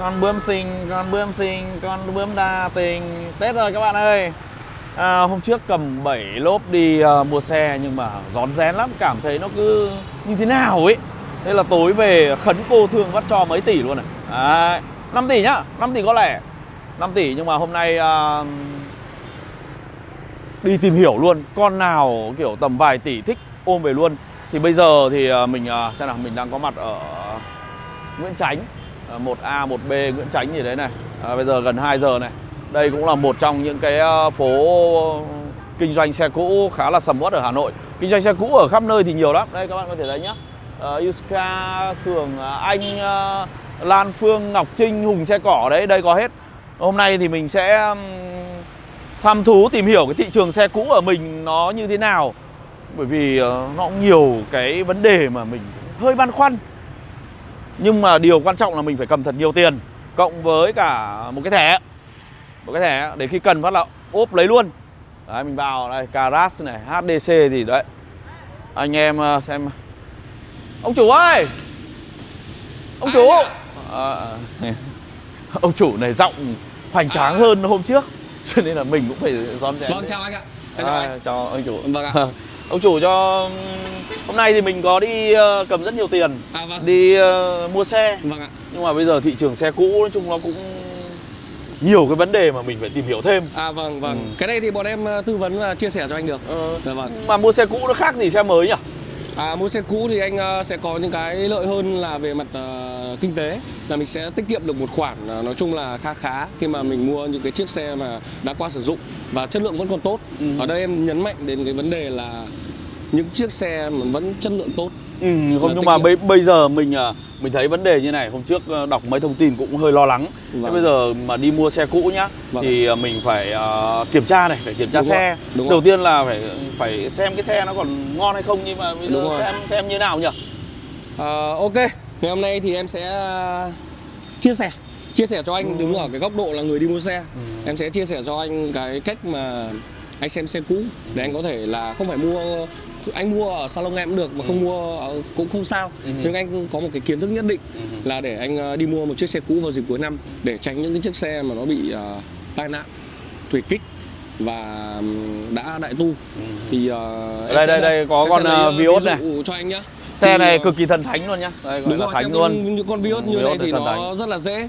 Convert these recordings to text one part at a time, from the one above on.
con bướm xinh con bướm xinh con bướm đa tình. Tết rồi các bạn ơi. À, hôm trước cầm 7 lốp đi uh, mua xe nhưng mà rón rén lắm cảm thấy nó cứ như thế nào ấy. Thế là tối về khấn cô thương vắt cho mấy tỷ luôn này. À, 5 tỷ nhá 5 tỷ có lẻ. 5 tỷ nhưng mà hôm nay uh, đi tìm hiểu luôn con nào kiểu tầm vài tỷ thích ôm về luôn. Thì bây giờ thì ờ, mình uh, xem nào mình đang có mặt ở Nguyễn Chánh Ờ, 1A 1B Nguyễn Chánh gì đấy này. À, bây giờ gần 2 giờ này. Đây cũng là một trong những cái ờ, phố kinh doanh xe cũ khá là sầm uất ở Hà Nội. Kinh doanh xe cũ ở khắp nơi thì nhiều lắm. Đây các bạn có thể thấy nhá. Uh, Yuska Cường Anh uh, Lan Phương Ngọc Trinh Hùng xe cỏ đấy đây có hết. Hôm nay thì mình sẽ tham thăm thú tìm hiểu cái thị trường xe cũ ở mình nó như thế nào. Bởi vì uh, nó cũng nhiều cái vấn đề mà mình hơi băn khoăn nhưng mà điều quan trọng là mình phải cầm thật nhiều tiền cộng với cả một cái thẻ. Một cái thẻ để khi cần phát là ốp lấy luôn. Đấy mình vào đây Caras này HDC thì đấy. Anh em ờ, xem. Ông chủ ơi! Ông chủ! À, ông chủ này giọng hoành tráng hơn hôm trước cho nên là mình cũng phải rón rén vâng chào anh ạ. Chào, à, anh. chào anh chủ. Vâng ạ. Ông chủ cho hôm nay thì mình có đi uh, cầm rất nhiều tiền. À, vâng. đi uh, mua xe. Vâng ạ. Nhưng mà bây giờ thị trường xe cũ nói chung nó cũng nhiều cái vấn đề mà mình phải tìm hiểu thêm. À vâng vâng. Ừ. cái này thì bọn em ờ, tư vấn và chia sẻ cho anh được. Ờ, dạ vâng. mà mua xe cũ nó khác gì xe mới nhỉ? À mua xe cũ thì anh sẽ có những cái lợi hơn là về mặt ờ, kinh tế. Là mình sẽ tiết kiệm được một khoản ờ, nói chung là khá khá khi mà mình mua những cái chiếc xe mà đã qua sử dụng và chất lượng vẫn còn tốt. Ừ. ở đây em nhấn mạnh đến cái vấn đề là những chiếc xe vẫn chất lượng tốt ừ, không nhưng mà bây, bây giờ mình à, mình thấy vấn đề như này hôm trước à, đọc mấy thông tin cũng hơi lo lắng thế Vâng. bây giờ mà đi mua xe cũ nhá Vâng. thì à, mình phải à, kiểm tra này phải kiểm tra Đúng xe rồi, đúng đầu rồi. tiên là phải phải xem cái xe nó còn ngon hay không nhưng mà bây Đúng giờ rồi. xem xem như nào nhỉ Ờ, ok, ngày hôm nay thì em sẽ chia sẻ chia sẻ cho anh đứng ở cái góc độ là người đi mua xe. Em sẽ chia sẻ cho anh cái cách mà anh xem xe cũ để anh có thể là không phải mua anh mua ở salon em cũng được mà không mua ở, cũng không sao. Nhưng anh có một cái kiến thức nhất định là để anh ờ, đi mua một chiếc xe cũ vào dịp cuối năm để tránh những cái chiếc xe mà nó bị ờ, tai nạn, thủy kích và đã đại tu. Thì ờ, em Đây, đây, đây, có con, ờ, Vios này. cho anh nhá. Xe Thì, này cực kỳ thần thánh luôn nhá. Đây Đúng rồi, thánh luôn. Những con Vios Ừ, như này Vios thì thì nó thánh. rất là dễ.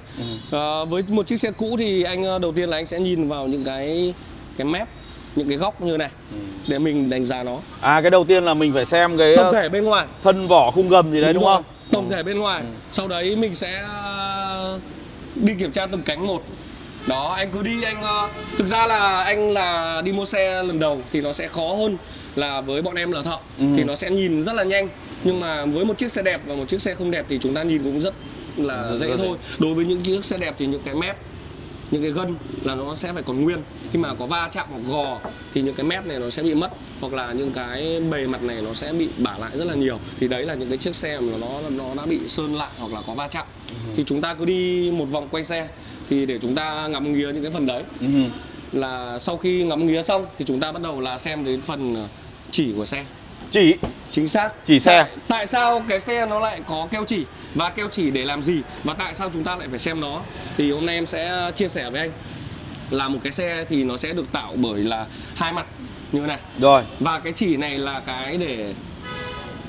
Ờ, với một chiếc xe cũ thì anh đầu tiên là anh sẽ nhìn vào những cái cái mép, những cái góc như này để mình đánh giá nó. à cái đầu tiên là mình phải xem cái Tổng ờ, thể bên ngoài. thân vỏ khung gầm gì đấy đúng rồi, không Tổng thể bên ngoài. Sau đấy mình sẽ ờ, đi kiểm tra từng cánh một. Đó, anh cứ đi anh ờ, thực ra là anh là đi mua xe lần đầu thì nó sẽ khó hơn là với bọn em là thợ thì nó sẽ nhìn rất là nhanh. Nhưng mà với một chiếc xe đẹp và một chiếc xe không đẹp thì chúng ta nhìn cũng rất là Rất- dễ rất dễ. thôi. Đối với những chiếc xe đẹp thì những cái mép những cái gân là nó sẽ phải còn nguyên. Khi mà có va chạm hoặc gò thì những cái mép này nó sẽ bị mất hoặc là những cái bề mặt này nó sẽ bị bả lại rất là nhiều. Thì đấy là những cái chiếc xe mà nó nó đã bị sơn lại hoặc là có va chạm. Thì chúng ta cứ đi một vòng quay xe thì để chúng ta ngắm nghía những cái phần đấy. Ừ. là sau khi ngắm nghía xong thì chúng ta bắt đầu là xem đến phần ờ, chỉ của xe. Chỉ. Chính xác. Chỉ xe. tại, tại sao cái xe nó lại có keo chỉ và keo chỉ để làm gì? Và tại sao chúng ta lại phải xem nó? Thì hôm nay em sẽ chia sẻ với anh. Là một cái xe thì nó sẽ được tạo bởi là hai mặt. Như thế này. Rồi. Và cái chỉ này là cái để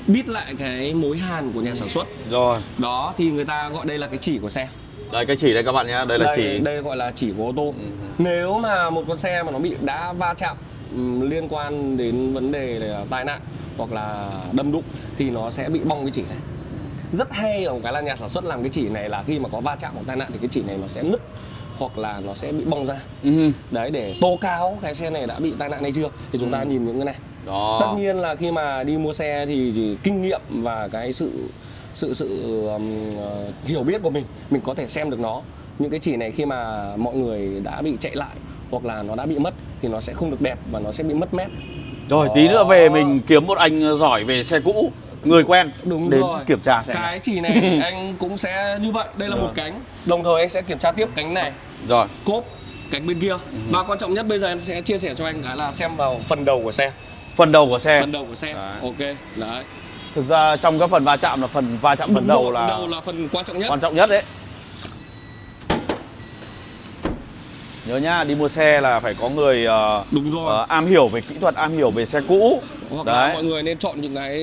bít lại cái mối hàn của nhà sản xuất. Rồi. Đó thì người ta gọi đây là cái chỉ của xe. Đây cái chỉ đây các bạn nhé đây là đây, chỉ. đây gọi là chỉ của ô tô. Nếu mà một con xe mà nó bị đã va chạm ừm, liên quan đến vấn đề là tai nạn hoặc là đâm đụng thì nó sẽ bị bong cái chỉ này rất hay ở cái là nhà sản xuất làm cái chỉ này là khi mà có va chạm hoặc tai nạn thì cái chỉ này nó sẽ nứt hoặc là nó sẽ bị bong ra. Ừ. đấy để tố cáo cái xe này đã bị tai nạn hay chưa? Thì chúng ta nhìn những cái này. Đó. Tất nhiên là khi mà đi mua xe thì, thì kinh nghiệm và cái sự sự sự um, ờ, hiểu biết của mình mình có thể xem được nó. Những cái chỉ này khi mà mọi người đã bị chạy lại hoặc là nó đã bị mất thì nó sẽ không được đẹp và nó sẽ bị mất mép Rồi tí nữa về mình kiếm một anh giỏi về xe cũ Người quen đúng đến rồi. kiểm tra xem cái chỉ này anh cũng sẽ như vậy. Đây là một cánh. Đồng thời anh sẽ kiểm tra tiếp cánh này. Rồi. Cốp cánh bên kia. Và quan trọng nhất bây giờ em sẽ chia sẻ cho anh cái là xem vào phần đầu của xe. Phần đầu của xe. Phần đầu của xe. Đấy. ok đấy. Thực ra trong các phần va chạm là phần va chạm phần Đúng đầu rồi, là phần đầu là phần quan trọng nhất. quan trọng nhất đấy nhớ nhá đi mua xe là phải có người ờ, đúng rồi. ờ, am hiểu về kỹ thuật am hiểu về xe cũ. Hoặc là đấy. mọi người nên chọn những cái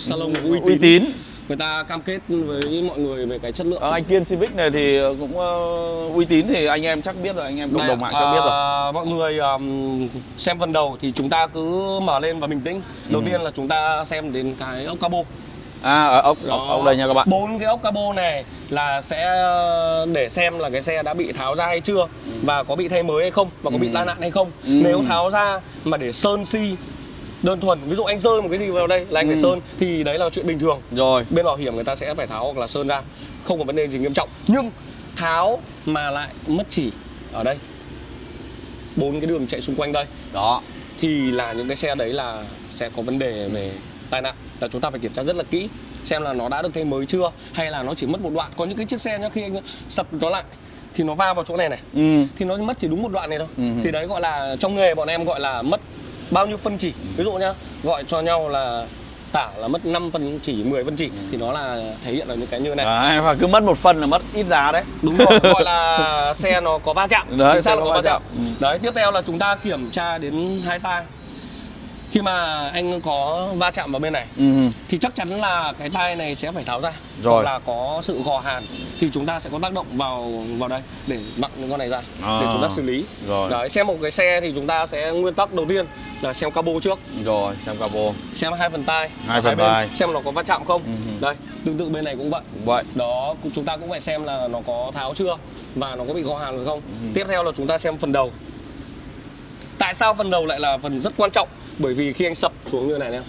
salon uy tín, uy tín. người ta cam kết với mọi người về cái chất lượng. Ờ, anh Kiên Civic này thì cũng ờ, uy tín thì anh em chắc biết rồi anh em cộng đồng mạng chắc biết rồi. à, mọi người um, xem phần đầu thì chúng ta cứ mở lên và bình tĩnh. Đầu tiên là chúng ta xem đến cái ốc cabo à ở ốc ốc, Đó. ốc đây nha các bạn bốn cái ốc cabo này là sẽ uh, để xem là cái xe đã bị tháo ra hay chưa và có bị thay mới hay không và có bị Ừ. tai nạn hay không Ừ. nếu tháo ra mà để sơn si đơn thuần ví dụ anh rơi một cái gì vào đây là anh phải Ừ. sơn thì đấy là chuyện bình thường rồi bên bảo hiểm người ta sẽ phải tháo hoặc là sơn ra không có vấn đề gì nghiêm trọng nhưng tháo mà lại mất chỉ ở đây bốn cái đường chạy xung quanh đây đó thì là những cái xe đấy là sẽ có vấn đề về tai nạn là chúng ta phải kiểm tra rất là kỹ xem là nó đã được thay mới chưa hay là nó chỉ mất một đoạn. Có những cái chiếc xe nhá khi anh sập nó lại thì nó va vào chỗ này này ừ. thì nó mất chỉ đúng một đoạn này thôi. Ừ. thì đấy gọi là trong nghề bọn em gọi là mất bao nhiêu phân chỉ. Ví dụ nhá gọi cho nhau là tả là mất 5 phân chỉ 10 phân chỉ thì nó là thể hiện ở những cái như này. Đấy, và cứ mất một phần là mất ít giá đấy. Đúng rồi gọi là xe nó có va chạm. Đấy, chính xe xác là có va chạm. chạm. Ừ. đấy tiếp theo là chúng ta kiểm tra đến hai tai khi mà anh có va chạm vào bên này ừ. thì chắc chắn là cái tai này sẽ phải tháo ra Rồi. hoặc là có sự gò hàn thì chúng ta sẽ có tác động vào vào đây để vặn những con này ra À. để chúng ta xử lý Rồi. đấy xem một cái xe thì chúng ta sẽ nguyên tắc đầu tiên là xem cabo trước rồi xem cabo xem hai phần tai Hai phần tai. xem nó có va chạm không Ừ. đây tương tự bên này cũng vậy cũng vậy đó chúng ta cũng phải xem là nó có tháo chưa và nó có bị gò hàn không Ừ. tiếp theo là chúng ta xem phần đầu tại sao phần đầu lại là phần rất quan trọng? Bởi vì khi anh sập xuống như này nè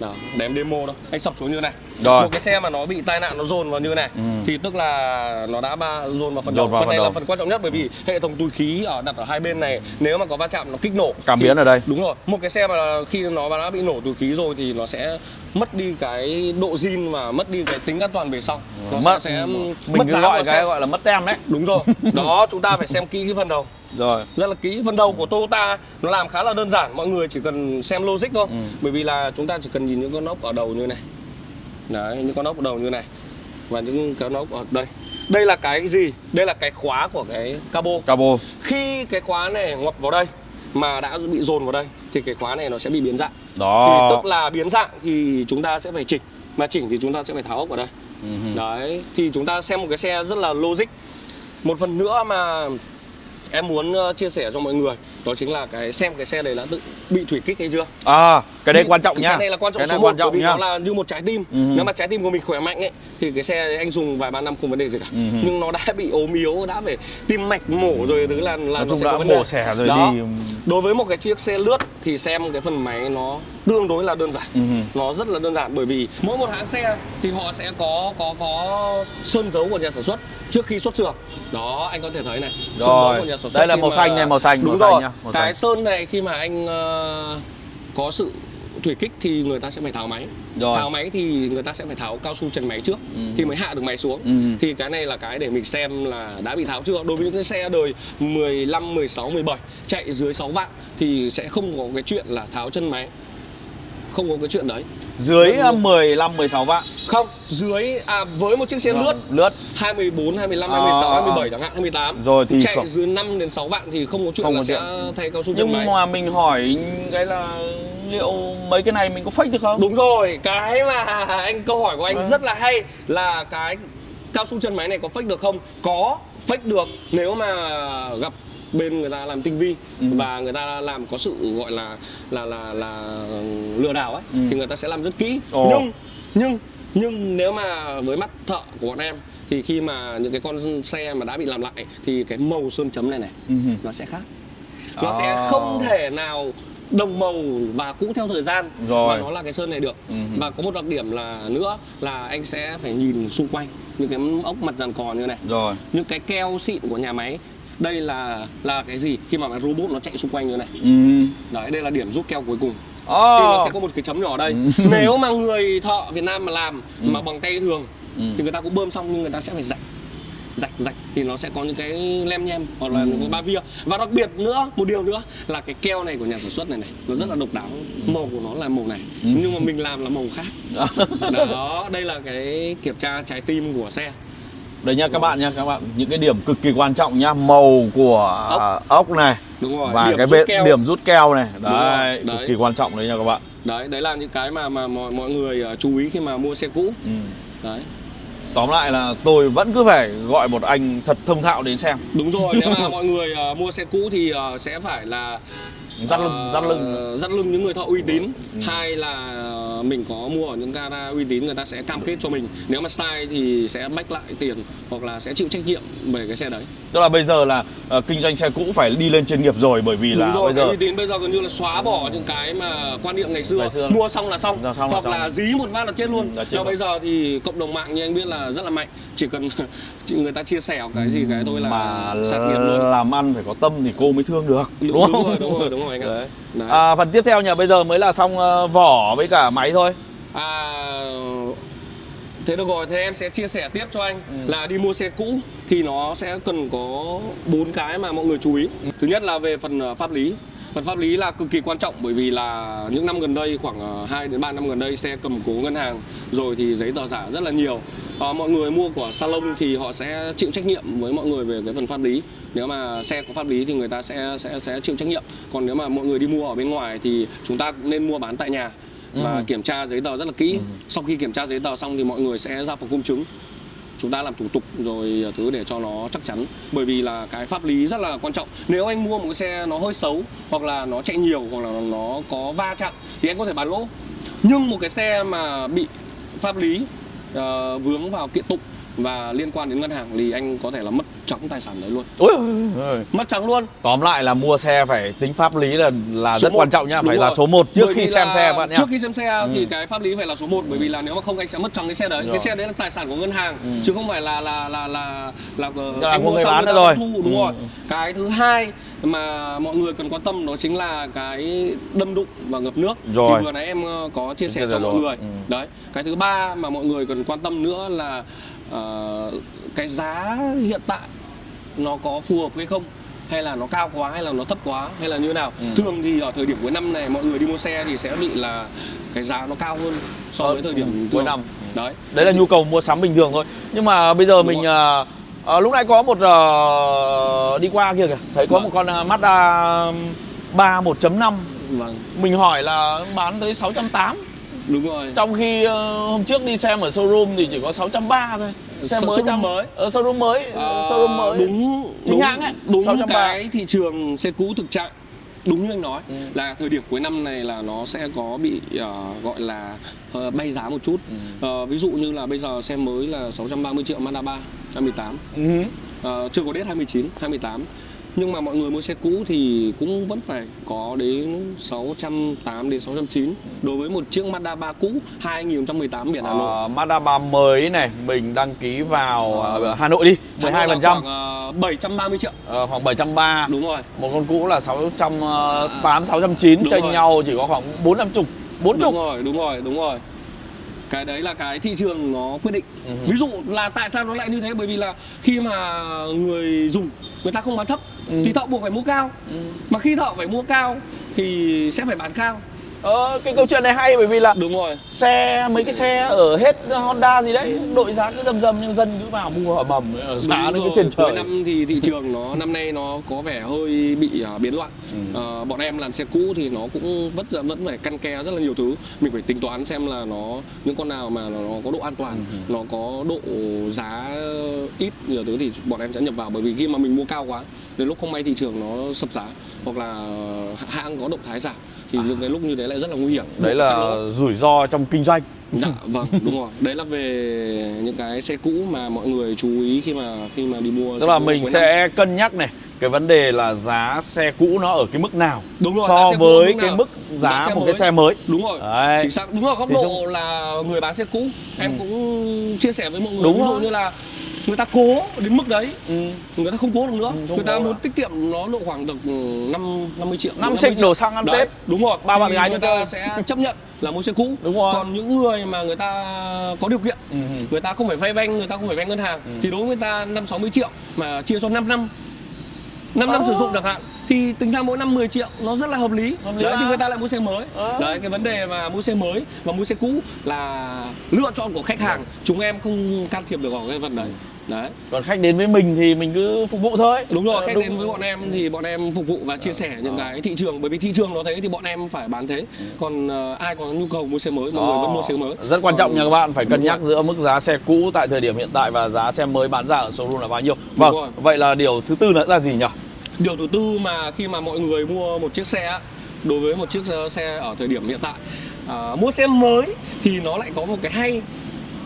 đó để em demo đâu anh sập xuống như này. Rồi. một cái xe mà nó bị tai nạn nó dồn vào như này Ừ. thì tức là nó đã ba dồn vào phần đầu phần này đầu. là phần quan trọng nhất bởi vì hệ thống túi khí ở đặt ở hai bên này nếu mà có va chạm nó kích nổ Cảm biến ở đây. đúng rồi một cái xe mà khi nó đã bị nổ túi khí rồi thì nó sẽ mất đi cái độ zin và mất đi cái tính an toàn về sau nó mất sẽ, sẽ mình mất giá gọi cái xe. gọi là mất tem đấy đúng rồi đó chúng ta phải xem kỹ cái phần đầu rồi rất là kỹ phần đầu của Toyota nó làm khá là đơn giản mọi người chỉ cần xem logic thôi Ừ. bởi vì là chúng ta chỉ cần nhìn những con ốc ở đầu như này đấy những con ốc đầu như này. Và những con ốc ở đây. Đây là cái gì? Đây là cái khóa của cái cabo. Cabo. Khi cái khóa này ngoặt vào đây mà đã bị dồn vào đây thì cái khóa này nó sẽ bị biến dạng. Thì đó tức là biến dạng thì chúng ta sẽ phải chỉnh. Mà chỉnh thì chúng ta sẽ phải tháo ốc vào đây. Ừ. đấy thì chúng ta xem một cái xe rất là logic. Một phần nữa mà em muốn ờ, chia sẻ cho mọi người đó chính là cái xem cái xe này đã tự bị thủy kích hay chưa? À cái đây Bị- quan trọng cái nhá này là quan trọng cái số này 1 quan trọng bởi vì nhá nó là như một trái tim. Ừ. nếu mà trái tim của mình khỏe mạnh ấy thì cái xe anh dùng vài ba năm không vấn đề gì cả. Ừ. nhưng nó đã bị ốm yếu đã phải tim mạch mổ rồi thứ là là nói nó sẽ đã có vấn đề. mổ xẻ rồi Đó. đi. Đối với một cái chiếc xe lướt thì xem cái phần máy nó tương đối là đơn giản. Ừ. nó rất là đơn giản bởi vì mỗi một hãng xe thì họ sẽ có có có sơn dấu của nhà sản xuất trước khi xuất xưởng. Đó anh có thể thấy này. Sơn dấu Rồi. của nhà sản xuất Đây là màu mà- xanh này, màu xanh, đúng màu xanh màu cái xanh. sơn này khi mà anh ờ, có sự thủy kích thì người ta sẽ phải tháo máy Rồi. tháo máy thì người ta sẽ phải tháo cao su trần máy trước Ừ. thì mới hạ được máy xuống Ừ. thì cái này là cái để mình xem là đã bị tháo chưa đối với những cái xe đời 15, 16, 17 chạy dưới 6 vạn thì sẽ không có cái chuyện là tháo chân máy không có cái chuyện đấy dưới Vâng, vâng. 15 16 vạn không dưới à với một chiếc xe lướt lướt 24, 25, À, 26, à, à. 27 chẳng hạn 28 Rồi thì chạy không- dưới 5 đến 6 vạn thì không có chuyện Không là có sẽ chuyện. thay cao su chân nhưng mà mình hỏi cái là liệu mấy cái này mình có fake được không Đúng rồi, cái mà anh câu hỏi của anh Vâng. rất là hay là cái cao su chân máy này có fake được không? Có, fake được nếu mà gặp bên người ta làm tinh vi Ừ. và người ta làm có sự gọi là là là là lừa đảo ấy Ừ. thì người ta sẽ làm rất kỹ. Ồ. Nhưng nhưng nhưng nếu mà với mắt thợ của bọn em thì khi mà những cái con xe mà đã bị làm lại thì cái màu sơn chấm này này Ừ. nó sẽ khác nó À. sẽ không thể nào đồng màu và cũ theo thời gian Rồi. và nó là cái sơn này được Ừ. và có một đặc điểm là nữa là anh sẽ phải nhìn xung quanh những cái ốc mặt dàn cò như này rồi những cái keo xịn của nhà máy đây là là cái gì? Khi mà robot nó chạy xung quanh như này. Ừ. đấy đây là điểm rút keo cuối cùng. Thì oh. nó sẽ có một cái chấm nhỏ ở đây nếu mà người thợ Việt Nam mà làm mà bằng tay thường Ừ. thì người ta cũng bơm xong nhưng người ta sẽ phải rạch rạch rạch thì nó sẽ có những cái lem nhem hoặc là những cái ba via và đặc biệt nữa một điều nữa là cái keo này của nhà sản xuất này này nó rất là độc đáo. Màu của nó là màu này nhưng mà mình làm là màu khác. Đó đây là cái kiểm tra trái tim của xe Đấy nha các bạn nha, các bạn những cái điểm cực kỳ quan trọng nhá, màu của Ốc. ốc, này đúng rồi và điểm cái bên keo. điểm rút keo này. Đấy, đấy. cực kỳ quan trọng đấy nha các bạn. đấy đấy là những cái mà mà mọi mọi người ờ, chú ý khi mà mua xe cũ Ừ. đấy Tóm lại là tôi vẫn cứ phải gọi một anh thật thông thạo đến xem. đúng rồi nếu mà mọi người ờ, mua xe cũ thì ờ, sẽ phải là Dắt lưng, ờ, dắt lưng. dắt lưng những người thợ uy tín Ừ. hai là ờ, mình có mua ở những gara uy tín người ta sẽ cam kết cho mình nếu mà sai thì sẽ bách lại tiền hoặc là sẽ chịu trách nhiệm về cái xe đấy Tức là bây giờ là ờ, kinh doanh xe cũ phải đi lên chuyên nghiệp rồi bởi vì là đúng rồi bây giờ uy tín bây giờ gần như là xóa bỏ những cái mà quan niệm ngày xưa, Ngày xưa. mua xong là xong, Ra xong là hoặc xong. là dí một phát là chết luôn Ừ, là luôn. bây giờ thì cộng đồng mạng như anh biết là rất là mạnh chỉ cần người ta chia sẻ cái gì cái thôi là mà sát nghiệp luôn làm ăn phải có tâm thì cô mới thương được đúng, đúng, đúng không? rồi đúng rồi đúng rồi anh ạ. À, phần tiếp theo nhỉ bây giờ mới là xong ờ, vỏ với cả máy thôi À, thế được rồi, thế em sẽ chia sẻ tiếp cho anh Ừ. là đi mua xe cũ thì nó sẽ cần có bốn cái mà mọi người chú ý. Thứ nhất là về phần ờ, pháp lý. Phần pháp lý là cực kỳ quan trọng bởi vì là những năm gần đây khoảng 2 đến 3 năm gần đây xe cầm cố ngân hàng rồi thì giấy tờ giả rất là nhiều. Ờ, mọi người mua của salon thì họ sẽ chịu trách nhiệm với mọi người về cái phần pháp lý. Nếu mà xe có pháp lý thì người ta sẽ sẽ sẽ chịu trách nhiệm. Còn nếu mà mọi người đi mua ở bên ngoài thì chúng ta cũng nên mua bán tại nhà và Ừ. kiểm tra giấy tờ rất là kỹ. Sau khi kiểm tra giấy tờ xong thì mọi người sẽ ra phòng công chứng. Chúng ta làm thủ tục rồi ờ, thứ để cho nó chắc chắn bởi vì là cái pháp lý rất là quan trọng. Nếu anh mua một cái xe nó hơi xấu hoặc là nó chạy nhiều hoặc là nó có va chạm thì anh có thể bán lỗ. Nhưng một cái xe mà bị pháp lý uh, vướng vào kiện tụng và liên quan đến ngân hàng thì anh có thể là mất trắng tài sản đấy luôn. Ôi, ôi. Mất trắng luôn. tóm lại là mua xe phải tính pháp lý là là Số rất một. quan trọng nhá Đúng phải là rồi. số 1 trước Bởi khi xem là xe bạn nhá Trước khi xem xe thì Ừ. cái pháp lý phải là số 1 bởi vì là nếu mà không anh sẽ mất trắng cái xe đấy. Rồi. Cái xe đấy là tài sản của ngân hàng Ừ. chứ không phải là là là là là, là Là anh mua xong người rồi. thu đúng Ừ. rồi. Cái thứ hai mà mọi người cần quan tâm đó chính là cái đâm đụng và ngập nước. Rồi. Thì vừa nãy em ờ, có chia sẻ cho mọi người. Ừ. Đấy. Cái thứ ba mà mọi người cần quan tâm nữa là ờ, cái giá hiện tại nó có phù hợp hay không? Hay là nó cao quá hay là nó thấp quá hay là như nào? Ừ. thường thì ở thời điểm cuối năm này mọi người đi mua xe thì sẽ bị là cái giá nó cao hơn so Hơn, với thời điểm ừ, cuối năm. đấy. Đấy là nhu cầu mua sắm bình thường thôi. Nhưng mà bây giờ Đúng mình rồi. à, à, lúc nãy có một à, đi qua kia kìa. Thấy có Vâng. một con Mazda 3 1.5 vâng. Mình hỏi là bán tới 680 đúng rồi trong khi ờ, hôm trước đi xem ở showroom thì chỉ có 630 thôi xe Show- mới showroom trong mới. ở showroom mới Ờ, showroom mới đúng Chính đúng, hãng ấy, đúng 630. cái thị trường xe cũ thực trạng đúng như anh nói Ừ. là thời điểm cuối năm này là nó sẽ có bị ờ, gọi là ờ, bay giá một chút Ừ. Ờ, ví dụ như là bây giờ xe mới là 630 triệu Mazda 3 2018 Ừ. Ờ, chưa có đết 2019, 2018 nhưng mà mọi người mua xe cũ thì cũng vẫn phải có đến 680 đến 690 đối với một chiếc Mazda 3 cũ 2018 biển Hà Nội. Ờ, Mazda 3 mới này mình đăng ký vào ờ, Hà Nội đi 12 Hà Nội phần trăm ờ, 730 triệu. Ờ, khoảng 730 Đúng rồi. một con cũ là 608 609 Đúng chênh rồi. nhau chỉ có khoảng 4 50 40 Đúng rồi, đúng rồi, đúng rồi. Cái đấy là cái thị trường nó quyết định. Ừ. Ví dụ là tại sao nó lại như thế bởi vì là khi mà người dùng người ta không bán thấp Ừ. thì thợ buộc phải mua cao. Ừ. Mà khi thợ phải mua cao thì sẽ phải bán cao. Ờ, cái câu chuyện này hay bởi vì là Đúng rồi. xe mấy cái xe ở hết Honda gì đấy đội giá cứ dầm dầm nhưng dân cứ vào mua ẩm ẩm giá nó cứ trên trời năm thì thị trường nó năm nay nó có vẻ hơi bị à, biến loạn. Ừ. Ờ, bọn em làm xe cũ thì nó cũng vẫn vẫn phải căn ke rất là nhiều thứ. Mình phải tính toán xem là nó những con nào mà nó, nó có độ an toàn, Ừ. nó có độ giá ít nhiều thứ thì bọn em sẽ nhập vào bởi vì khi mà mình mua cao quá đến lúc không may thị trường nó sập giá hoặc là hãng có động thái giảm thì những cái lúc như thế lại rất là nguy hiểm. đấy là rủi ro trong kinh doanh Dạ vâng đúng rồi đấy là về những cái xe cũ mà mọi người chú ý khi mà khi mà đi mua tức là mình cuối năm. sẽ cân nhắc này cái vấn đề là giá xe cũ nó ở cái mức nào Đúng rồi, so với mức cái mức giá, Giá một mới. cái xe mới đúng rồi Đấy. chính xác đúng rồi góc Thì độ chúng- là người bán xe cũ em Ừ. cũng chia sẻ với mọi người Đúng ví dụ rồi. như là người ta cố đến mức đấy ừ. người ta không cố được nữa Ừ, người ta muốn nữa. tiết kiệm nó độ khoảng được ừ, năm 50 triệu 5 50 trích triệu. đổ xăng ăn Đấy, Tết đúng rồi Ba bạn gái người ta sẽ chấp nhận là mua xe cũ Đúng rồi. còn những người mà người ta có điều kiện Ừ. người ta không phải vay banh người ta không phải vay ngân hàng thì đối với người ta năm 60 triệu mà chia cho 5 năm 5 năm Ờ. sử dụng chẳng hạn thì tính ra mỗi năm 10 triệu nó rất là hợp lý, Hợp lý đấy mà. thì người ta lại mua xe mới Ờ. đấy cái vấn đề mà mua xe mới và mua xe cũ là lựa chọn của khách hàng chúng em không can thiệp được vào cái phần đấy đấy. Còn khách đến với mình thì mình cứ phục vụ thôi. Đúng rồi Ờ, khách đúng. đến với bọn em thì bọn em phục vụ và chia sẻ những cái thị trường bởi vì thị trường nó thế thì bọn em phải bán thế. Còn ờ, ai có nhu cầu mua xe mới mọi người vẫn mua xe mới. Rất quan trọng nha các bạn phải cân nhắc giữa mức giá xe cũ tại thời điểm hiện tại và giá xe mới bán ra ở showroom là bao nhiêu. Vâng vậy là điều thứ tư là gì nhỉ? Điều thứ tư mà khi mà mọi người mua một chiếc xe đối với một chiếc ờ, xe ở thời điểm hiện tại à, mua xe mới thì nó lại có một cái hay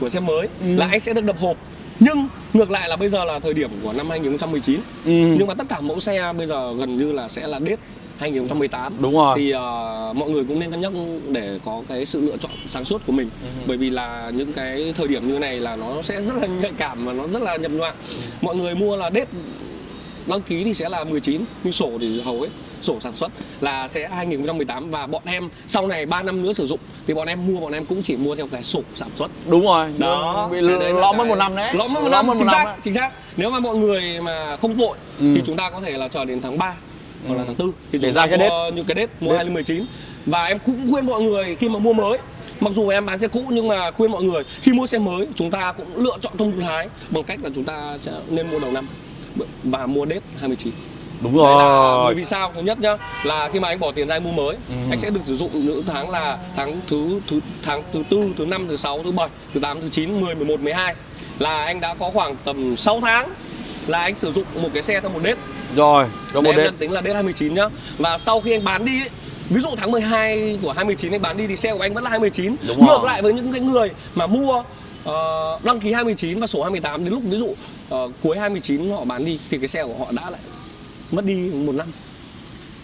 của xe mới Ừ. là anh sẽ được đập hộp nhưng ngược lại là bây giờ là thời điểm của năm 2019 Ừ. nhưng mà tất cả mẫu xe bây giờ gần như là sẽ là đết 2018 Đúng rồi. thì ờ, mọi người cũng nên cân nhắc để có cái sự lựa chọn sáng suốt của mình Ừ. bởi vì là những cái thời điểm như này là nó sẽ rất là nhạy cảm và nó rất là nhập nhoạng mọi người mua là đết đăng ký thì sẽ là 19 nhưng sổ thì hầu hết sổ sản xuất là sẽ 2018 và bọn em sau này 3 năm nữa sử dụng thì bọn em mua bọn em cũng chỉ mua theo cái sổ sản xuất. Đúng rồi đó. bị lõm mất cái- một năm đấy. lõm mất một năm chính xác chính xác. Nếu mà mọi người mà không vội Ừ. thì chúng ta có thể là chờ đến tháng 3 hoặc là Ừ. tháng 4 thì Để chúng ra ta cái mua những cái đết mua Đết. 2019 và em cũng khuyên mọi người khi mà mua mới mặc dù em bán xe cũ nhưng mà khuyên mọi người khi mua xe mới chúng ta cũng lựa chọn thông thái bằng cách là chúng ta sẽ nên mua đầu năm và mua đết 29 đúng là rồi. bởi vì sao? Thứ nhất nhá là khi mà anh bỏ tiền ra anh mua mới anh sẽ được sử dụng những tháng là tháng thứ thứ tháng thứ tư thứ năm thứ sáu thứ bảy thứ tám thứ chín 10 11 12 là anh đã có khoảng tầm 6 tháng là anh sử dụng một cái xe theo một đết. Rồi Để một nhận tính là đết 29 nhá. Và sau khi anh bán đi ấy, ví dụ tháng 12 của 29 anh bán đi thì xe của anh vẫn là 29 Đúng ngược rồi. lại với những cái người mà mua ờ, đăng ký 29 và sổ 28 đến lúc ví dụ ờ, cuối 29 họ bán đi thì cái xe của họ đã lại mất đi một năm.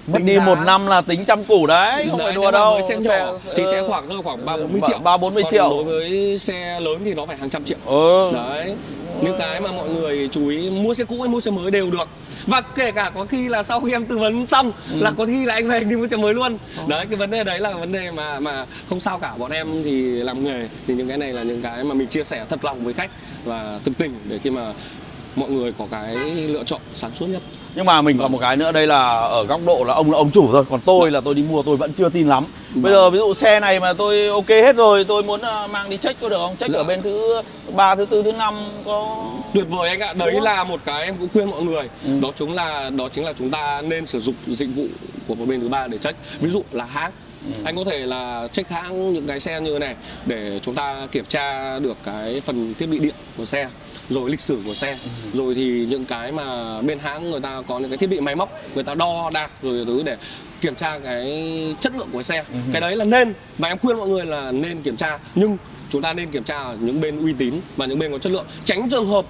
Mất đi một năm là tính trăm củ đấy không Đấy, phải đùa đâu. xe nhỏ. thì sẽ khoảng rơi khoảng ba bốn mươi triệu ba bốn mươi triệu. đối với xe lớn thì nó phải hàng trăm triệu. Ừ. đấy. Những cái mà mọi người chú ý mua xe cũ hay mua xe mới đều được. Và kể cả có khi là sau khi em tư vấn xong Ừ. là có khi là anh về anh đi mua xe mới luôn. Ờ. đấy cái vấn đề đấy là vấn đề mà mà không sao cả. Bọn em thì làm nghề. Thì những cái này là những cái mà mình chia sẻ thật lòng với khách và thực tình để khi mà mọi người có cái lựa chọn sáng suốt nhất. Nhưng mà mình còn một cái nữa đây là ở góc độ là ông là ông chủ thôi còn tôi là tôi đi mua tôi vẫn chưa tin lắm. Bây giờ ví dụ xe này mà tôi ok hết rồi tôi muốn ờ, mang đi check có được không? Check Dạ. ở bên thứ ba thứ tư thứ năm có tuyệt vời anh ạ đấy là một cái em cũng khuyên mọi người. Ừ. đó chính là đó chính là chúng ta nên sử dụng dịch vụ của một bên thứ ba để check. Ví dụ là hãng. Ừ. anh có thể là check hãng những cái xe như thế này để chúng ta kiểm tra được cái phần thiết bị điện của xe rồi lịch sử của xe Ừ. rồi thì những cái mà bên hãng người ta có những cái thiết bị máy móc người ta đo đạc rồi thứ để kiểm tra cái chất lượng của xe Ừ. cái đấy là nên và em khuyên mọi người là nên kiểm tra nhưng chúng ta nên kiểm tra ở những bên uy tín và những bên có chất lượng tránh trường hợp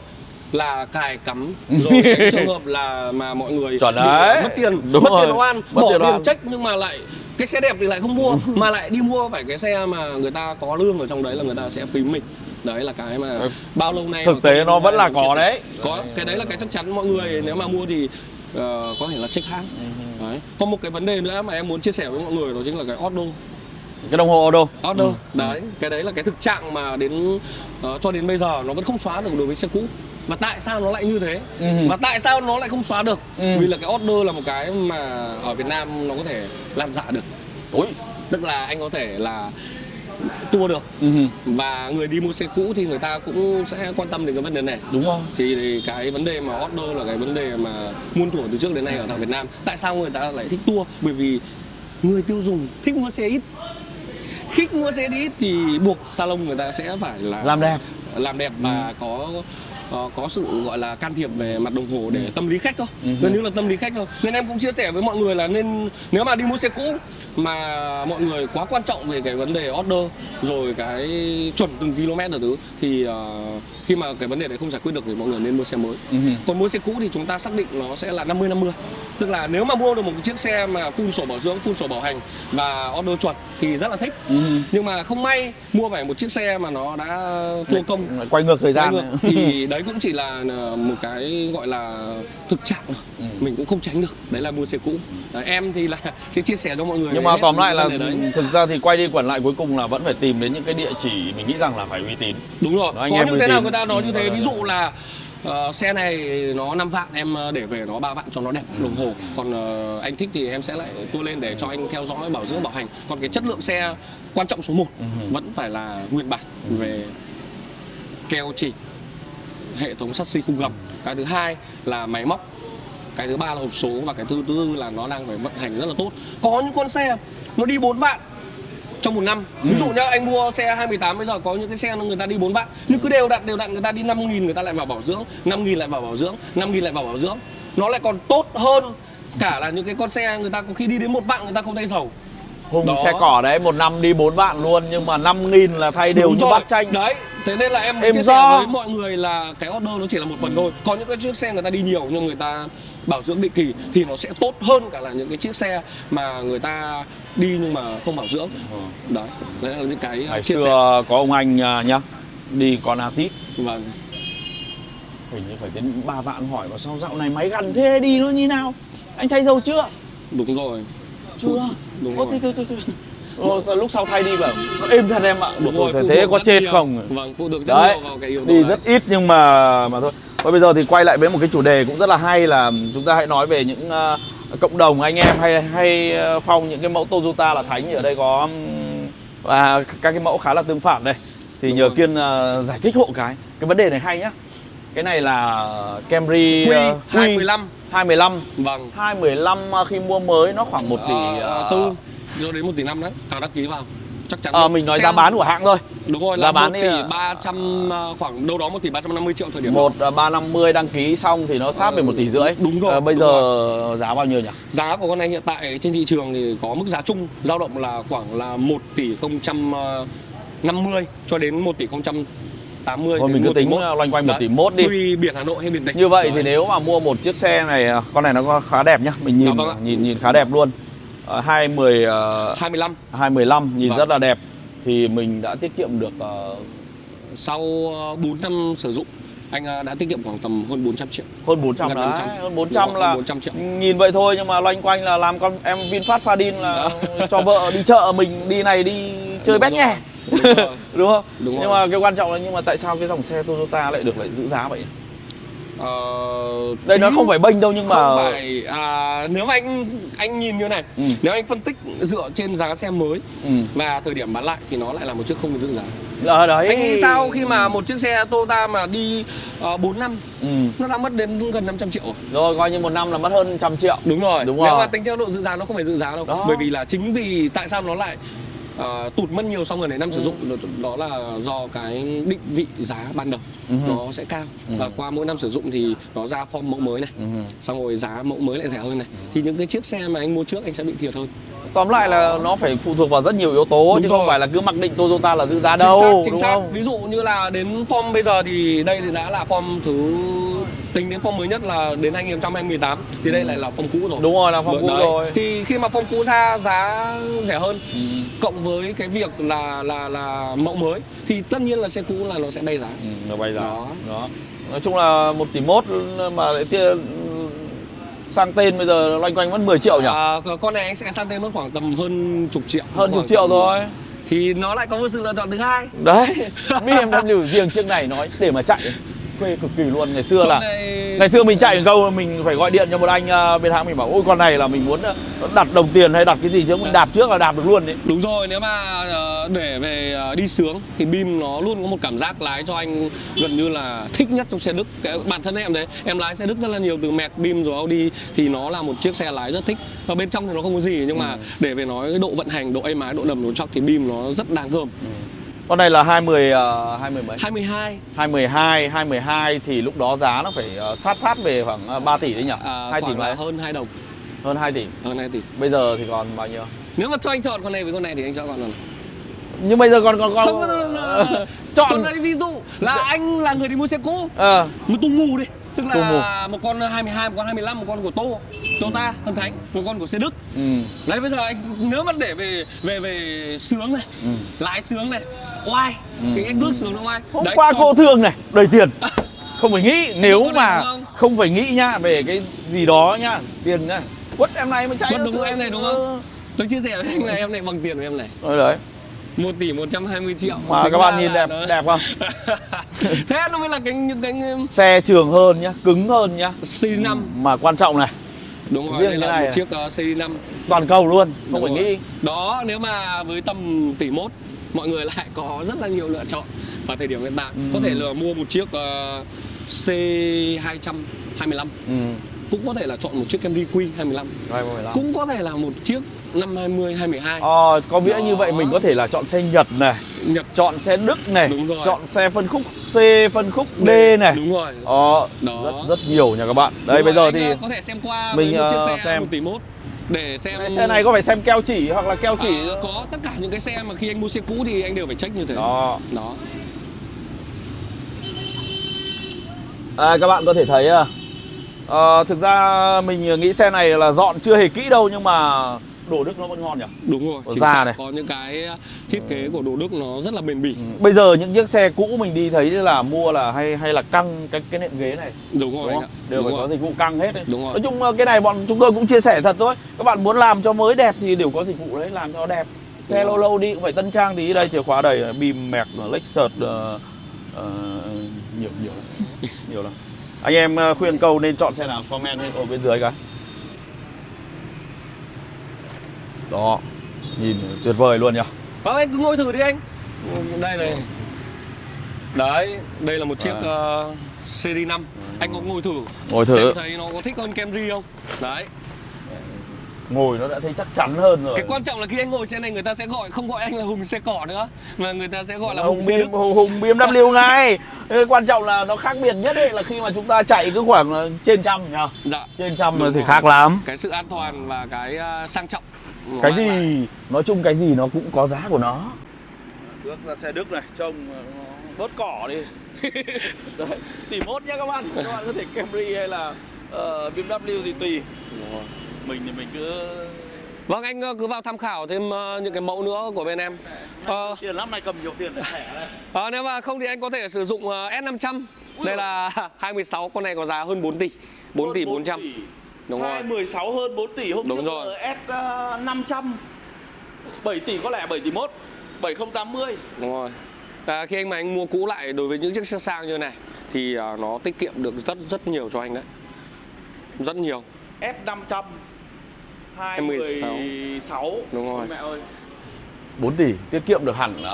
là cài cắm rồi tránh trường hợp là mà mọi người Chuẩn đấy. mất tiền Đúng mất rồi. tiền oan Mất bỏ tiền tiền oan. trách nhưng mà lại cái xe đẹp thì lại không mua mà lại đi mua phải cái xe mà người ta có lương ở trong đấy là người ta sẽ phím mình đấy là cái mà bao lâu nay Thực tế nó vẫn là có đấy. có cái đấy là cái chắc chắn mọi người nếu mà mua thì ờ, có thể là check hãng đấy. Có một cái vấn đề nữa mà em muốn chia sẻ với mọi người đó chính là cái order cái đồng hồ auto. Order Ừ. đấy. Cái đấy là cái thực trạng mà đến ờ, cho đến bây giờ nó vẫn không xóa được đối với xe cũ. Và tại sao nó lại như thế? Ừ. và tại sao nó lại không xóa được? Ừ. vì là cái order là một cái mà ở Việt Nam nó có thể làm giả được. Ui. tức là anh có thể là tua được. Ừ. và người đi mua xe cũ thì người ta cũng sẽ quan tâm đến cái vấn đề này. Đúng rồi. Thì, cái vấn đề mà order là cái vấn đề mà muôn thuở từ trước đến nay ở tại Việt Nam. Tại sao người ta lại thích tua bởi vì người tiêu dùng thích mua xe ít. Thích mua xe ít thì buộc salon người ta sẽ phải là làm đẹp. làm đẹp và có ờ, có sự gọi là can thiệp về mặt đồng hồ để tâm lý khách thôi Ừ. gần như là tâm lý khách thôi nên em cũng chia sẻ với mọi người là nên nếu mà đi mua xe cũ mà mọi người quá quan trọng về cái vấn đề order rồi cái chuẩn từng km ở thứ thì ờ, khi mà cái vấn đề đấy không giải quyết được thì mọi người nên mua xe mới Ừ. còn mua xe cũ thì chúng ta xác định nó sẽ là 50 50. Tức là nếu mà mua được một chiếc xe mà full sổ bảo dưỡng, full sổ bảo hành và order chuẩn thì rất là thích. Ừ. Nhưng mà không may mua phải một chiếc xe mà nó đã thua công quay ngược thời quay gian ngược thì đấy cũng chỉ là ờ, một cái gọi là thực trạng thôi. Ừ. Mình cũng không tránh được. Đấy là mua xe cũ. Đấy, em thì là sẽ chia sẻ cho mọi người nhưng mà tóm lại là đấy. thực ra thì quay đi quẩn lại cuối cùng là vẫn phải tìm đến những cái địa chỉ mình nghĩ rằng là phải uy tín Đúng rồi, Đó, có như thế nào người ta nói như Ừ, thế rồi, Ví dụ là ờ, xe này nó 5 vạn em ờ, để về nó 3 vạn cho nó đẹp Ừ. đồng hồ Còn ờ, anh thích thì em sẽ lại tua lên để cho anh theo dõi bảo dưỡng bảo hành Còn cái chất lượng xe quan trọng số 1 Ừ. vẫn phải là nguyên bản về keo chỉ hệ thống sắt xi khung gầm. Cái thứ hai là máy móc. Cái thứ ba là hộp số và cái thứ tư là nó đang phải vận hành rất là tốt. Có những con xe nó đi 4 vạn trong một năm. Ví dụ nhá anh mua xe 218 bây giờ có những cái xe người ta đi 4 vạn. Nhưng cứ đều đặn đều đặn người ta đi 5 nghìn người ta lại vào bảo dưỡng. 5 nghìn lại vào bảo dưỡng 5 nghìn lại vào bảo dưỡng. Nó lại còn tốt hơn cả là những cái con xe người ta có khi đi đến một vạn người ta không thay dầu Hùng Đó. xe cỏ đấy một năm đi 4 vạn luôn nhưng mà 5 nghìn là thay đều Đúng như rồi. bát chanh. Đấy thế nên là em Êm chia do. sẻ với mọi người là cái order nó chỉ là một phần thôi. Có những cái chiếc xe người ta đi nhiều nhưng người ta bảo dưỡng định kỳ thì nó sẽ tốt hơn cả là những cái chiếc xe mà người ta đi nhưng mà không bảo dưỡng. Đấy đấy là những cái Ngày chia sẻ. xưa có ông anh à, nhá Đi con Atit. Vâng. Hình như phải đến 3 vạn hỏi mà sao dạo này máy gắn thế đi nó như nào? Anh thay dầu chưa? Đúng rồi. Chưa? Đúng Ô, rồi. thế, thế, thế, thế. Sao lúc sau thay đi bảo nó êm thật em ạ. Đúng rồi thế, thế có chết nhiều. không? Vâng phụ thuộc rất Đấy, nhiều vào cái yếu tố đi rất ít nhưng mà mà thôi. Và bây giờ thì quay lại với một cái chủ đề cũng rất là hay là chúng ta hãy nói về những à, cộng đồng anh em hay hay à, phong những cái mẫu Toyota là Thánh ở đây có và các cái mẫu khá là tương phản đây. Thì Đúng nhờ rồi. Kiên à, giải thích hộ cái. Cái vấn đề này hay nhá. Cái này là Camry Quy à, Quy 215 215 vâng. 215 à, khi mua mới nó khoảng 1 tỷ Ờ, à, tư cho đến 1 tỷ năm đấy càng đăng ký vào. Chắc chắn Ờ, mình nói Xe- giá bán của hãng thôi. Đúng rồi giá là bán 1 đi tỷ là- 300 ờ, khoảng đâu đó 1 tỷ 350 triệu thời điểm đó. một à, 350 đăng ký xong thì nó sát về 1 tỷ rưỡi. Đúng rồi, Ờ, bây đúng giờ giá bao nhiêu nhỉ? Giá của con này hiện tại trên thị trường thì có mức giá chung dao động là khoảng là 1 tỷ 050 cho đến 1 tỷ 080 Thôi đến mình cứ 1 tính à, loanh quanh 1 Đấy. tỷ mốt đi. Tùy biển Hà Nội hay biển tỉnh. Như vậy thì Đấy. nếu mà mua một chiếc xe này à, Con này nó khá đẹp nhá. Mình nhìn Dạ vâng nhìn nhìn khá đẹp luôn uh, 210 uh, 25 215 nhìn Vâng. rất là đẹp Thì mình đã tiết kiệm được ờ, sau 4 năm sử dụng anh ờ, đã tiết kiệm khoảng tầm hơn 400 triệu. hơn 400 Gần đấy 400. Hơn 400 Đúng là hơn 400 triệu. Nhìn vậy thôi nhưng mà loanh quanh là làm con em VinFast Fadin là cho vợ đi chợ mình đi này đi chơi bét nhè Đúng. Đúng không? Đúng nhưng rồi. mà cái quan trọng là nhưng mà tại sao cái dòng xe Toyota lại được lại giữ giá vậy? Ờ, Đây nó tí- không phải bênh đâu nhưng mà không phải à, nếu mà anh anh nhìn như này Ừ. nếu anh phân tích dựa trên giá xe mới ừ. và thời điểm bán lại thì nó lại là một chiếc không giữ giá Ở đấy. anh nghĩ sao khi mà một chiếc xe Toyota mà đi uh, 4 năm Ừ. nó đã mất đến gần 500 triệu rồi coi như một năm là mất hơn trăm triệu. đúng rồi Đúng nếu rồi. mà tính theo độ giữ giá nó không phải giữ giá đâu Đó. bởi vì là chính vì tại sao nó lại ờ, tụt mất nhiều sau gần đấy năm Ừ. sử dụng đó, là do cái định vị giá ban đầu Ừ. nó sẽ cao và qua mỗi năm sử dụng thì nó ra form mẫu mới này Ừ. xong rồi giá mẫu mới lại rẻ hơn này thì những cái chiếc xe mà anh mua trước anh sẽ bị thiệt hơn Tóm lại là nó phải phụ thuộc vào rất nhiều yếu tố Đúng chứ rồi. không phải là cứ mặc định Toyota là giữ giá đâu, chính xác, chính đúng xác. không? ví dụ như là đến form bây giờ thì đây thì đã là form thứ tính đến form mới nhất là đến 2018 thì đây lại là form cũ rồi Đúng rồi là phong cũ Đấy. rồi. thì khi mà form cũ ra giá rẻ hơn Ừ. cộng với cái việc là là là mẫu mới thì tất nhiên là xe cũ là nó sẽ bay giá Ừ, nó bay giá. Đó. Đó. Nói chung là một tỷ mốt mà lại tia sang tên bây giờ loanh quanh mất 10 triệu nhỉ? à, con này anh sẽ sang tên mất khoảng tầm hơn chục triệu hơn chục triệu thôi. thì nó lại có một sự lựa chọn thứ hai Đấy. BMW riêng chiếc này nói để mà chạy phê cực kỳ luôn. Ngày xưa là này ngày xưa mình chạy một câu mình phải gọi điện cho một anh ờ, bên hãng mình bảo ôi con này là mình muốn ờ, đặt đồng tiền hay đặt cái gì chứ mình đạp trước là đạp được luôn đấy. Đúng rồi, nếu mà ờ, để về đi sướng thì Bim nó luôn có một cảm giác lái cho anh gần như là thích nhất trong xe Đức. Cái, bản thân em đấy, em lái xe Đức rất là nhiều từ Merc, Bim rồi Audi thì nó là một chiếc xe lái rất thích. Và bên trong thì nó không có gì nhưng mà để về nói cái độ vận hành, độ êm ái, độ đầm, độ chóc thì Bim nó rất đáng gờm. Con này là 20 uh, 20 mấy? 22 212, 212 thì lúc đó giá nó phải ờ, sát sát về khoảng ờ, 3 tỷ đấy nhỉ? à, 2 tỷ mấy? hơn 2 đồng, Hơn 2 tỷ. hơn 2 tỷ. Bây giờ thì còn bao nhiêu? Nếu mà cho anh chọn con này với con này thì anh chọn con nào? Nhưng bây giờ còn còn còn Không, không, không. chọn Con này ví dụ là anh là người đi mua xe cũ ờ một tung mù đi tức là một con 22, một con 25, một con của Tô, Toyota, Thần Thánh, một con của xe Đức. ừ. Đấy bây giờ anh nếu mà để về về về sướng này, Ừ. lái sướng này, oai, cái anh bước sướng nó oai. Hôm Đấy, qua còn- cô thương này, đầy tiền. Không phải nghĩ nếu mà không? không phải nghĩ nhá về cái gì đó nhá, tiền nhá. Quất em này mới chạy Quất đúng em này đúng không? Tôi chia sẻ với anh này em này bằng tiền của em này. Rồi đấy. 1 tỷ 120 triệu. Mà Tính các bạn nhìn là đẹp nó- đẹp không? Thế nó mới là cái những cái Xe trường hơn nhá, cứng hơn nhá. C5. Mà quan trọng này, Đúng rồi, Riêng đây cái là này một chiếc uh, C5. toàn cầu luôn, không Đúng phải rồi. nghĩ. Đó, nếu mà với tầm tỷ mốt mọi người lại có rất là nhiều lựa chọn vào thời điểm hiện tại. Có thể là mua một chiếc uh, C225 ừ. cũng có thể là chọn một chiếc Camry Q25 cũng cũng có thể là một chiếc năm 20 2012 ờ, có nghĩa Đó. như vậy mình có thể là chọn xe Nhật này Nhật chọn xe Đức này Đúng rồi. chọn xe phân khúc C phân khúc D này đúng rồi Ờ, Đó. rất rất nhiều nha các bạn đây Đúng bây rồi, giờ thì ờ, có thể xem qua mình, một chiếc ờ, xe xem. 1 tỷ mốt để xem cái xe này có phải xem keo chỉ hoặc là keo chỉ? Ờ, có tất cả những cái xe mà khi anh mua xe cũ thì anh đều phải check như thế. Đó. Đó. À, các bạn có thể thấy à, ờ, thực ra mình nghĩ xe này là dọn chưa hề kỹ đâu nhưng mà đổ đức nó vẫn ngon nhỉ. đúng rồi chính da xác này. có những cái thiết kế của đồ Đức nó rất là bền bỉ Bây giờ những chiếc xe cũ mình đi thấy là mua là hay hay là căng cái cái nệm ghế này đúng rồi đúng anh không? ạ Đều đúng phải rồi. có dịch vụ căng hết đấy. Đúng rồi. Nói chung ờ, cái này bọn chúng tôi cũng chia sẻ thật thôi. Các bạn muốn làm cho mới đẹp thì đều có dịch vụ đấy làm cho nó đẹp. Xe Đúng lâu rồi. lâu đi cũng phải tân trang tí đây chìa khóa đầy bìm mẹc Lexus ờ, ờ, nhiều nhiều lắm. nhiều lắm. Anh em ờ, khuyên câu nên chọn xe nào comment ở bên dưới cái. Đó. Nhìn tuyệt vời luôn nhỉ. Vâng anh cứ ngồi thử đi anh. Đây này. Đấy, đây là một chiếc uh, Series 5 Anh có ngồi thử. Ngồi thử. Xem thấy nó có thích hơn Camry không? Đấy. Ngồi nó đã thấy chắc chắn hơn rồi. Cái quan trọng là khi anh ngồi xe này người ta sẽ gọi Không gọi anh là Hùng xe cỏ nữa Mà người ta sẽ gọi là Hùng Hùng xe Đức. Hùng, Hùng BMW ngay. Cái quan trọng là nó khác biệt nhất ấy là khi mà chúng ta chạy cứ khoảng ờ, trên trăm nhá Dạ. Trên trăm thì khác lắm. Cái sự an toàn và cái uh, sang trọng nó cái gì? nói chung cái gì nó cũng có giá của nó. Đức là xe Đức này trông bớt cỏ đi. Đấy, tỷ mốt nhá các bạn. Các bạn có thể Camry hay là uh, BMW thì tùy. Rồi. mình thì mình cứ Vâng anh uh, cứ vào tham khảo thêm những cái mẫu nữa của bên em. Ờ, tiền lắm này cầm nhiều tiền để thẻ đây ờ, Nếu mà không thì anh có thể sử dụng uh, S500 Đây là 216 con này có giá hơn 4 tỷ. 4 tỷ 400 Đúng rồi 16 hơn 4 tỷ hôm Đúng trước rồi. S uh, 500 7 tỷ có lẽ 7 tỷ mốt 7080 Đúng rồi. À, khi anh mà anh mua cũ lại đối với những chiếc xe sang như này thì à, nó tiết kiệm được rất rất nhiều cho anh đấy. Rất nhiều. S500 216. 216 Đúng rồi. Mẹ ơi 4 tỷ tiết kiệm được hẳn à,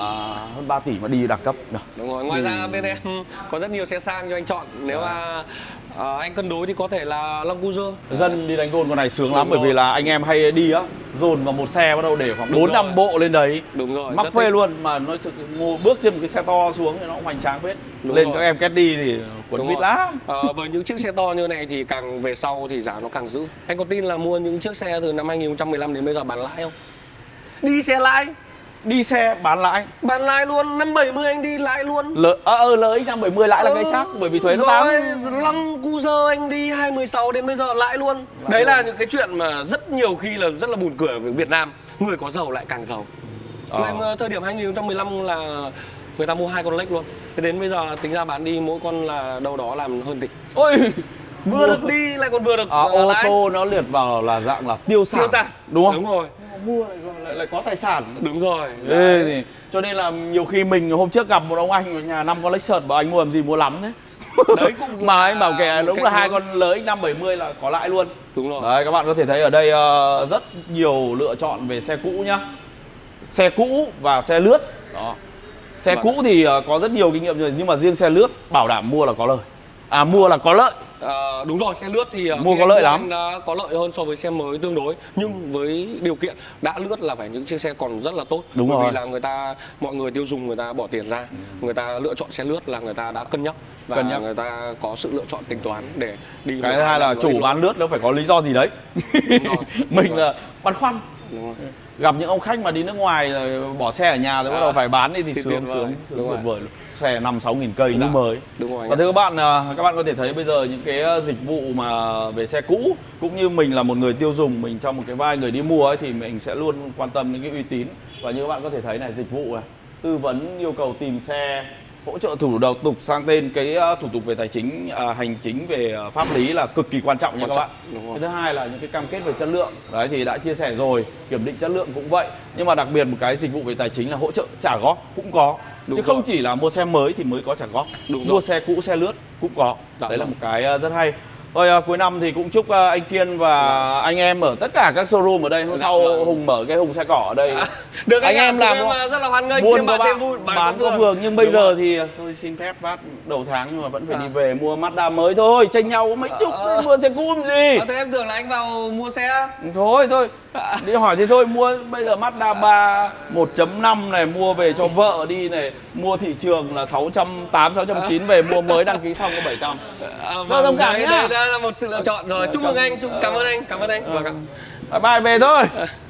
hơn 3 tỷ mà đi đẳng cấp nhỉ? Đúng rồi. Ngoài ra bên em có rất nhiều xe sang cho anh chọn. Nếu mà à, anh cân đối thì có thể là Land Cruiser. Dân đi đánh gôn con này sướng lắm Đúng bởi rồi. vì là anh em hay đi á dồn vào một xe bắt đầu để khoảng 4 năm bộ lên đấy Đúng rồi. mắc phê thích. luôn mà nó thực- ngồi bước trên một cái xe to xuống thì nó cũng hoành tráng phết Đúng lên rồi. các em kết đi thì Đúng bít lắm Ờ, với những chiếc xe to như này thì càng về sau thì giá nó càng giữ. Anh có tin là mua những chiếc xe từ năm 2015 đến bây giờ bán lãi không? Đi xe lãi, đi xe bán lãi bán lãi luôn, năm 70 anh đi lãi luôn. lỡ ờ ờ lỡ x 570 lãi là cái chắc bởi vì thuế nó tăng Rồi, Lăng Cruiser anh đi 216 đến bây giờ lãi luôn. Đấy là những cái chuyện mà rất nhiều khi là rất là buồn cười ở Việt Nam. Người có giàu lại càng giàu. Ờ. Người, thời điểm 2015 là người ta mua hai con Lex luôn. Thế đến bây giờ tính ra bán đi mỗi con là đâu đó làm hơn tỷ. ôi Vừa được đi lại còn vừa được à, ờ, ô lãi. tô nó liệt vào là dạng là tiêu sản Tiêu sản. đúng không Đúng rồi. Mua lại, lại, lại có tài sản. Đúng rồi. Ê, thì, cho nên là nhiều khi mình hôm trước gặp một ông anh ở nhà năm con Lexus bảo anh mua làm gì mua lắm thế Đấy cũng mà anh bảo kệ đúng là hai con lớn X570 là có lãi luôn. Đúng rồi. Đấy các bạn có thể thấy ở đây ờ, rất nhiều lựa chọn về xe cũ nhá. Xe cũ và xe lướt. Đó. Xe Vâng. cũ thì ờ, có rất nhiều kinh nghiệm rồi nhưng mà riêng xe lướt bảo đảm mua là có lời À mua là có lợi. Ờ, đúng rồi xe lướt thì ờ, Mua khi có lợi lắm. anh đã có lợi hơn so với xe mới tương đối. Nhưng với điều kiện đã lướt là phải những chiếc xe còn rất là tốt. Đúng bởi rồi. vì là người ta mọi người tiêu dùng người ta bỏ tiền ra. Người ta lựa chọn xe lướt là người ta đã cân nhắc. Và Cân nhắc. người ta có sự lựa chọn tính toán để đi Cái thứ hai là chủ bán lướt nó phải có lý do gì đấy. Đúng rồi, đúng Mình rồi. là băn khoăn. Đúng rồi. gặp những ông khách mà đi nước ngoài rồi bỏ xe ở nhà rồi bắt À, đầu phải bán đi thì thì sướng sướng sướng Đúng rồi. vời luôn xe năm sáu nghìn cây như Dạ. mới. đúng rồi anh và thưa các bạn à, các bạn có thể thấy bây giờ những cái à, dịch vụ mà về xe cũ cũng như mình là một người tiêu dùng mình trong một cái vai người đi mua ấy thì mình sẽ luôn quan tâm đến cái uy tín. Và như các bạn có thể thấy này dịch vụ này tư vấn yêu cầu tìm xe hỗ trợ thủ đầu tục sang tên cái à, thủ tục về tài chính à, hành chính về pháp lý là cực kỳ quan trọng nha các trọng, bạn cái thứ hai là những cái cam kết về chất lượng. Đấy thì đã chia sẻ rồi kiểm định chất lượng cũng vậy. Nhưng mà đặc biệt một cái dịch vụ về tài chính là hỗ trợ trả góp cũng có Đúng chứ không rồi. chỉ là mua xe mới thì mới có trả góp Đúng mua rồi. xe cũ xe lướt cũng có Dạ đấy là vâng. một cái ờ, rất hay Thôi à, cuối năm thì cũng chúc à, anh Kiên và anh em ở tất cả các showroom ở đây hôm sau vâng. Hùng mở cái Hùng xe cỏ ở đây được anh em làm em à, rất là hoan nghênh buôn có bạn vui bán có vườn nhưng bây Đúng giờ rồi. thì à, tôi xin phép phát đầu tháng nhưng mà vẫn phải À. đi về mua Mazda mới thôi tranh nhau mấy chục Ờ. mua xe cũ làm gì à, thế em tưởng là anh vào mua xe thôi thôi đi hỏi thì thôi mua bây giờ Mazda 3 1.5 này mua về cho vợ đi này. Mua thị trường là 680 690 về mua mới đăng ký xong có 700 à, Vâng, thông cảm đấy, nhá. đây là một sự lựa chọn rồi. Chúc mừng anh chúc cảm ơn anh cảm ơn anh. Vâng. Ạ. bye bye về thôi